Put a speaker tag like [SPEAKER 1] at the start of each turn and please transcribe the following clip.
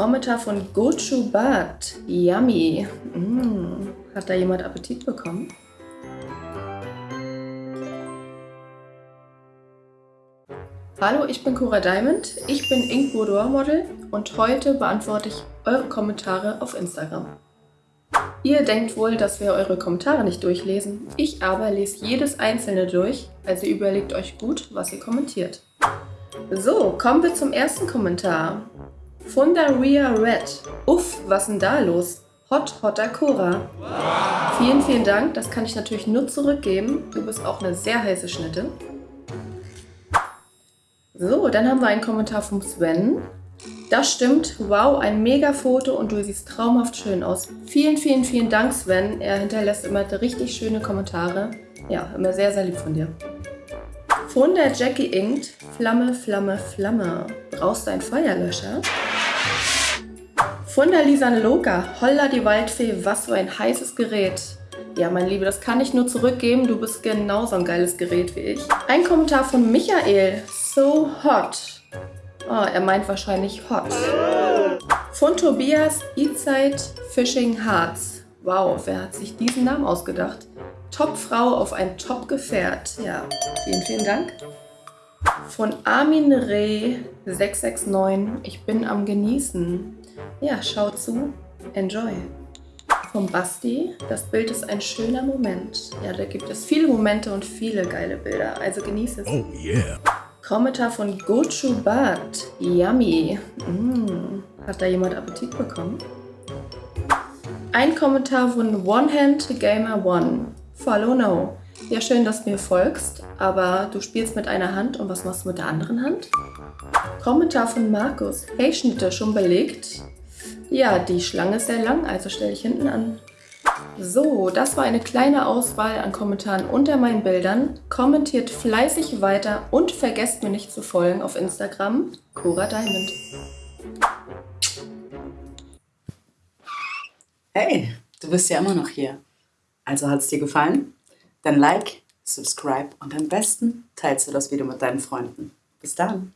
[SPEAKER 1] Kommentar von Gochu Bad. Yummy. Mm. Hat da jemand Appetit bekommen? Hallo, ich bin Cora Diamond, ich bin Ink Boudoir Model und heute beantworte ich eure Kommentare auf Instagram. Ihr denkt wohl, dass wir eure Kommentare nicht durchlesen. Ich aber lese jedes einzelne durch, also überlegt euch gut, was ihr kommentiert. So, kommen wir zum ersten Kommentar. Fundaria Red. Uff, was denn da los? Hot Hotter Cora. Wow. Vielen, vielen Dank. Das kann ich natürlich nur zurückgeben. Du bist auch eine sehr heiße Schnitte. So, dann haben wir einen Kommentar vom Sven. Das stimmt. Wow, ein mega Foto und du siehst traumhaft schön aus. Vielen, vielen, vielen Dank, Sven. Er hinterlässt immer richtig schöne Kommentare. Ja, immer sehr, sehr lieb von dir. Von der Jackie Inkt. Flamme, Flamme, Flamme. Brauchst du einen Feuerlöscher? Von der Lisan Loka. Holla die Waldfee, was für ein heißes Gerät. Ja, mein Liebe, das kann ich nur zurückgeben. Du bist genauso ein geiles Gerät wie ich. Ein Kommentar von Michael. So hot. Oh, er meint wahrscheinlich hot. Von Tobias E-Zeit Fishing Hearts. Wow, wer hat sich diesen Namen ausgedacht? Top-Frau auf ein Top-Gefährt. Ja, vielen, vielen Dank. Von Armin Reh 669. Ich bin am Genießen. Ja, schau zu. Enjoy. Vom Basti. Das Bild ist ein schöner Moment. Ja, da gibt es viele Momente und viele geile Bilder. Also genieße es. Oh yeah. Kommentar von Gochu Bad. Yummy. Mm. Hat da jemand Appetit bekommen? Ein Kommentar von One Hand Gamer One. Follow No. Ja, schön, dass du mir folgst, aber du spielst mit einer Hand und was machst du mit der anderen Hand? Kommentar von Markus. Hey, Schnitte, schon belegt? Ja, die Schlange ist sehr lang, also stelle ich hinten an. So, das war eine kleine Auswahl an Kommentaren unter meinen Bildern. Kommentiert fleißig weiter und vergesst mir nicht zu folgen auf Instagram, Cora Diamond.
[SPEAKER 2] Hey, du bist ja immer noch hier. Also hat es dir gefallen? Dann like, subscribe und am besten teilst du das Video mit deinen Freunden. Bis dann!